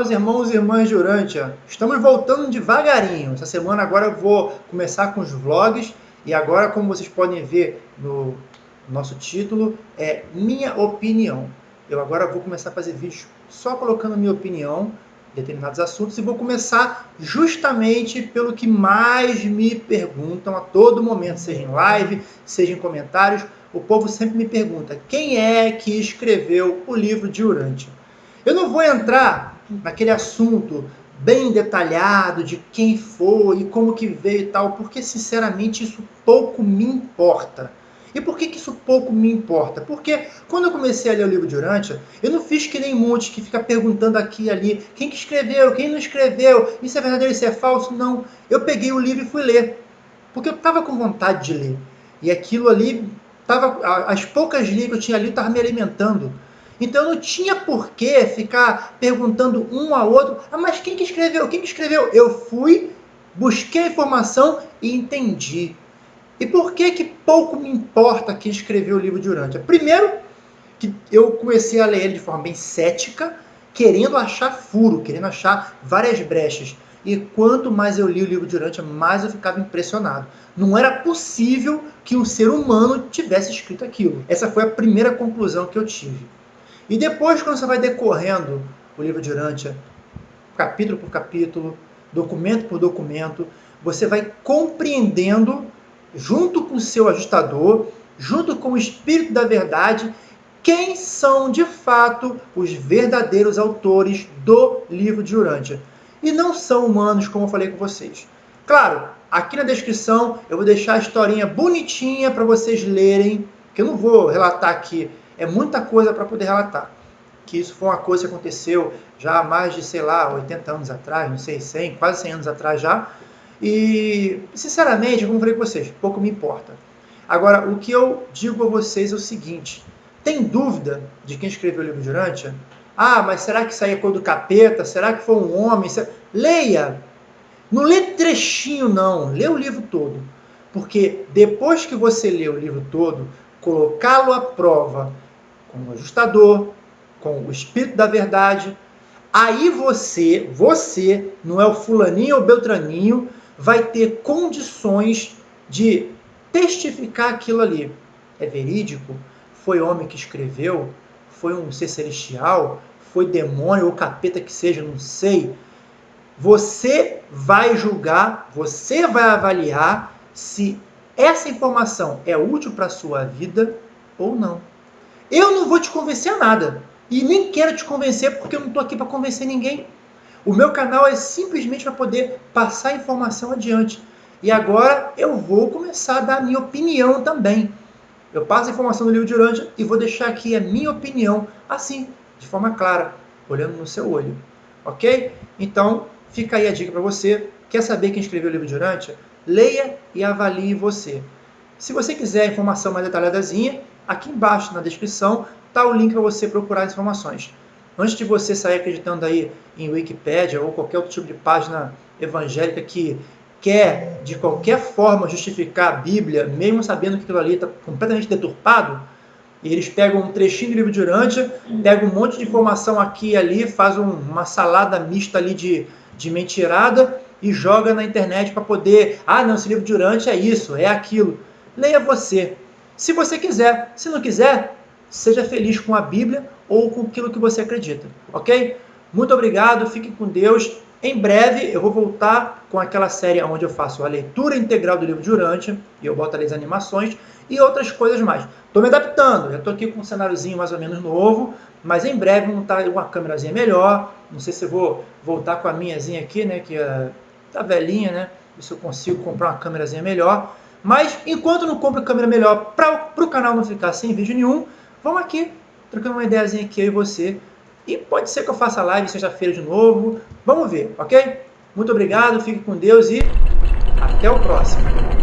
meus irmãos e irmãs de Urântia. Estamos voltando devagarinho. Essa semana agora eu vou começar com os vlogs. E agora, como vocês podem ver no nosso título, é Minha Opinião. Eu agora vou começar a fazer vídeos só colocando minha opinião em determinados assuntos e vou começar justamente pelo que mais me perguntam a todo momento, seja em live, seja em comentários. O povo sempre me pergunta, quem é que escreveu o livro de Urântia? Eu não vou entrar naquele assunto bem detalhado de quem foi e como que veio e tal, porque sinceramente isso pouco me importa. E por que, que isso pouco me importa? Porque quando eu comecei a ler o livro de Urântia, eu não fiz que nem monte que fica perguntando aqui e ali quem que escreveu, quem não escreveu, isso é verdadeiro, isso é falso. Não, eu peguei o livro e fui ler. Porque eu estava com vontade de ler. E aquilo ali, tava, as poucas linhas que eu tinha ali, estava me alimentando. Então não tinha por que ficar perguntando um ao outro, ah, mas quem que escreveu? Quem que escreveu? Eu fui, busquei a informação e entendi. E por que que pouco me importa quem escreveu o livro de Urântia? Primeiro, que eu comecei a ler ele de forma bem cética, querendo achar furo, querendo achar várias brechas. E quanto mais eu li o livro de Urântia, mais eu ficava impressionado. Não era possível que um ser humano tivesse escrito aquilo. Essa foi a primeira conclusão que eu tive. E depois, quando você vai decorrendo o livro de Urântia, capítulo por capítulo, documento por documento, você vai compreendendo, junto com o seu ajustador, junto com o Espírito da Verdade, quem são de fato os verdadeiros autores do livro de Urântia. E não são humanos, como eu falei com vocês. Claro, aqui na descrição eu vou deixar a historinha bonitinha para vocês lerem, que eu não vou relatar aqui é muita coisa para poder relatar. Que isso foi uma coisa que aconteceu já há mais de, sei lá, 80 anos atrás, não sei, 100, quase 100 anos atrás já. E, sinceramente, como falei com vocês, pouco me importa. Agora, o que eu digo a vocês é o seguinte: tem dúvida de quem escreveu o livro de Urântia? Ah, mas será que isso aí é do capeta? Será que foi um homem? Leia! Não lê trechinho, não. Lê o livro todo. Porque depois que você lê o livro todo, colocá-lo à prova com o ajustador, com o espírito da verdade, aí você, você, não é o fulaninho ou beltraninho, vai ter condições de testificar aquilo ali. É verídico? Foi homem que escreveu? Foi um ser celestial? Foi demônio ou capeta que seja? Não sei. Você vai julgar, você vai avaliar se essa informação é útil para a sua vida ou não. Eu não vou te convencer a nada. E nem quero te convencer porque eu não estou aqui para convencer ninguém. O meu canal é simplesmente para poder passar a informação adiante. E agora eu vou começar a dar a minha opinião também. Eu passo a informação do livro de Urântia e vou deixar aqui a minha opinião, assim, de forma clara, olhando no seu olho. Ok? Então, fica aí a dica para você. Quer saber quem escreveu o livro de Urântia? Leia e avalie você. Se você quiser informação mais detalhadazinha, aqui embaixo na descrição está o link para você procurar informações. Antes de você sair acreditando aí em Wikipedia ou qualquer outro tipo de página evangélica que quer, de qualquer forma, justificar a Bíblia, mesmo sabendo que aquilo ali está completamente deturpado, e eles pegam um trechinho do livro de Urântia, pegam um monte de informação aqui e ali, fazem uma salada mista ali de, de mentirada e joga na internet para poder, ah, não, esse livro de Urântia é isso, é aquilo. Leia você. Se você quiser. Se não quiser, seja feliz com a Bíblia ou com aquilo que você acredita, ok? Muito obrigado, fique com Deus. Em breve eu vou voltar com aquela série onde eu faço a leitura integral do livro de Urântia, e eu boto ali as animações, e outras coisas mais. Estou me adaptando, estou aqui com um cenáriozinho mais ou menos novo, mas em breve estar com uma câmerazinha melhor, não sei se vou voltar com a minhazinha aqui, né, que é tá velhinha, né? Isso eu consigo comprar uma câmerazinha melhor. Mas enquanto não compro câmera melhor para o canal não ficar sem vídeo nenhum, vamos aqui, trocando uma ideiazinha aqui eu e você. E pode ser que eu faça live sexta-feira de novo. Vamos ver, ok? Muito obrigado, fique com Deus e até o próximo.